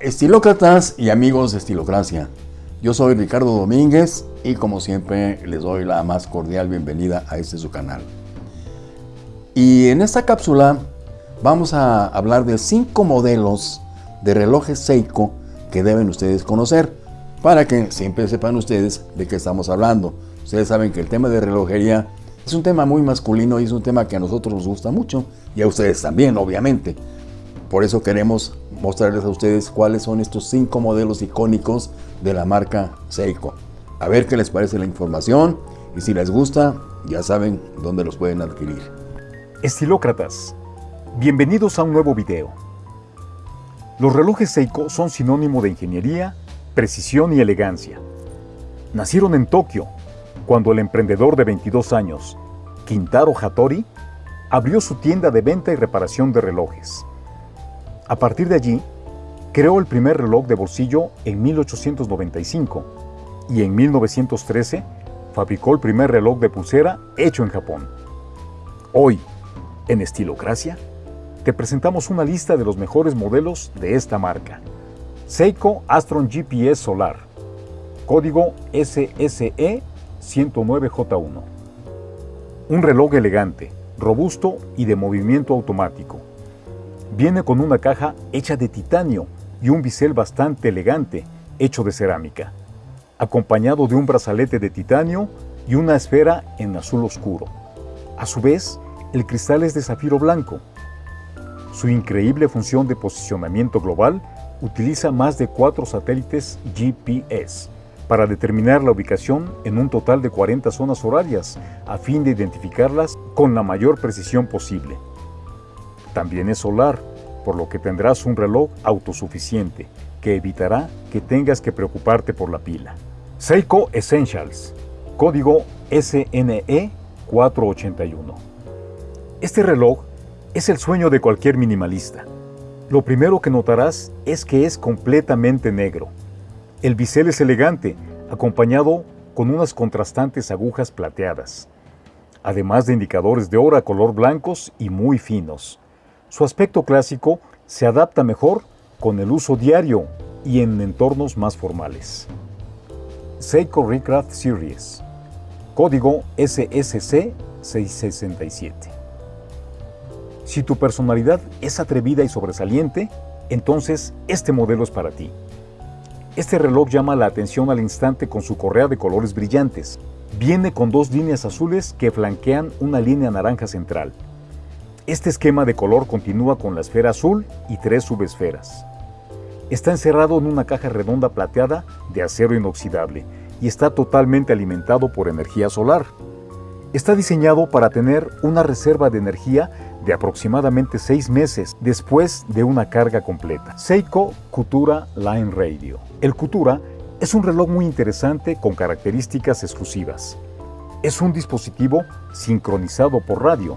Estilócratas y amigos de Estilocracia, yo soy Ricardo Domínguez y como siempre les doy la más cordial bienvenida a este su canal. Y en esta cápsula vamos a hablar de cinco modelos de relojes Seiko que deben ustedes conocer para que siempre sepan ustedes de qué estamos hablando. Ustedes saben que el tema de relojería es un tema muy masculino y es un tema que a nosotros nos gusta mucho y a ustedes también, obviamente. Por eso queremos mostrarles a ustedes cuáles son estos cinco modelos icónicos de la marca Seiko. A ver qué les parece la información y si les gusta, ya saben dónde los pueden adquirir. Estilócratas, bienvenidos a un nuevo video. Los relojes Seiko son sinónimo de ingeniería, precisión y elegancia. Nacieron en Tokio, cuando el emprendedor de 22 años, Kintaro Hattori, abrió su tienda de venta y reparación de relojes. A partir de allí, creó el primer reloj de bolsillo en 1895 y en 1913 fabricó el primer reloj de pulsera hecho en Japón. Hoy, en Estilocracia, te presentamos una lista de los mejores modelos de esta marca. Seiko Astron GPS Solar, código SSE 109J1. Un reloj elegante, robusto y de movimiento automático Viene con una caja hecha de titanio y un bisel bastante elegante, hecho de cerámica, acompañado de un brazalete de titanio y una esfera en azul oscuro. A su vez, el cristal es de zafiro blanco. Su increíble función de posicionamiento global utiliza más de cuatro satélites GPS para determinar la ubicación en un total de 40 zonas horarias a fin de identificarlas con la mayor precisión posible. También es solar, por lo que tendrás un reloj autosuficiente que evitará que tengas que preocuparte por la pila. Seiko Essentials, código SNE 481. Este reloj es el sueño de cualquier minimalista. Lo primero que notarás es que es completamente negro. El bisel es elegante, acompañado con unas contrastantes agujas plateadas, además de indicadores de hora color blancos y muy finos. Su aspecto clásico se adapta mejor con el uso diario y en entornos más formales. Seiko Recraft Series Código SSC 667 Si tu personalidad es atrevida y sobresaliente, entonces este modelo es para ti. Este reloj llama la atención al instante con su correa de colores brillantes. Viene con dos líneas azules que flanquean una línea naranja central. Este esquema de color continúa con la esfera azul y tres subesferas. Está encerrado en una caja redonda plateada de acero inoxidable y está totalmente alimentado por energía solar. Está diseñado para tener una reserva de energía de aproximadamente seis meses después de una carga completa. Seiko Kutura Line Radio. El Kutura es un reloj muy interesante con características exclusivas. Es un dispositivo sincronizado por radio,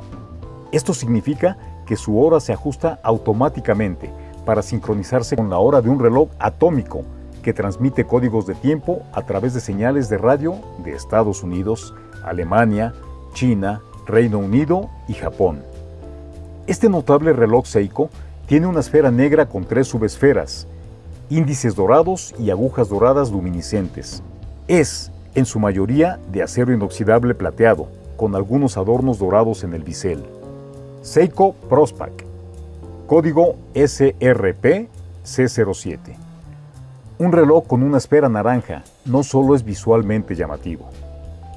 esto significa que su hora se ajusta automáticamente para sincronizarse con la hora de un reloj atómico que transmite códigos de tiempo a través de señales de radio de Estados Unidos, Alemania, China, Reino Unido y Japón. Este notable reloj Seiko tiene una esfera negra con tres subesferas, índices dorados y agujas doradas luminiscentes. Es, en su mayoría, de acero inoxidable plateado, con algunos adornos dorados en el bisel. Seiko Prospac, código SRP C07. Un reloj con una esfera naranja no solo es visualmente llamativo,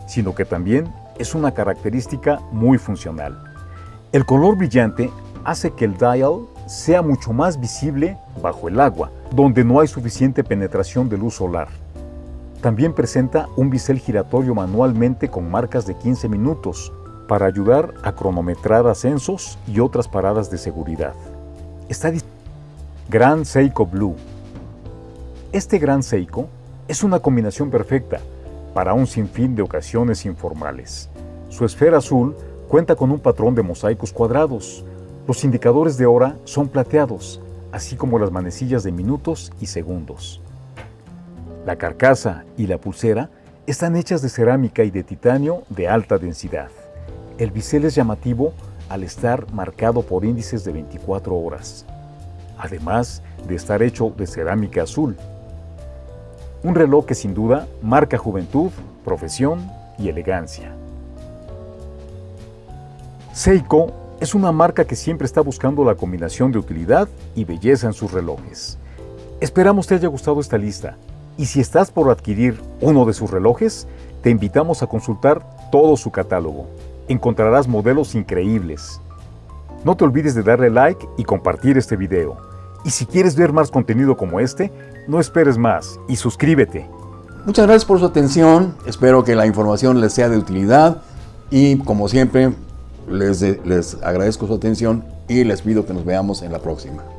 sino que también es una característica muy funcional. El color brillante hace que el dial sea mucho más visible bajo el agua, donde no hay suficiente penetración de luz solar. También presenta un bisel giratorio manualmente con marcas de 15 minutos, para ayudar a cronometrar ascensos y otras paradas de seguridad. Está Gran Seiko Blue. Este Gran Seiko es una combinación perfecta para un sinfín de ocasiones informales. Su esfera azul cuenta con un patrón de mosaicos cuadrados. Los indicadores de hora son plateados, así como las manecillas de minutos y segundos. La carcasa y la pulsera están hechas de cerámica y de titanio de alta densidad. El bisel es llamativo al estar marcado por índices de 24 horas. además de estar hecho de cerámica azul. Un reloj que sin duda marca juventud, profesión y elegancia. Seiko es una marca que siempre está buscando la combinación de utilidad y belleza en sus relojes. Esperamos te haya gustado esta lista y si estás por adquirir uno de sus relojes, te invitamos a consultar todo su catálogo. Encontrarás modelos increíbles. No te olvides de darle like y compartir este video. Y si quieres ver más contenido como este, no esperes más y suscríbete. Muchas gracias por su atención, espero que la información les sea de utilidad y como siempre les, les agradezco su atención y les pido que nos veamos en la próxima.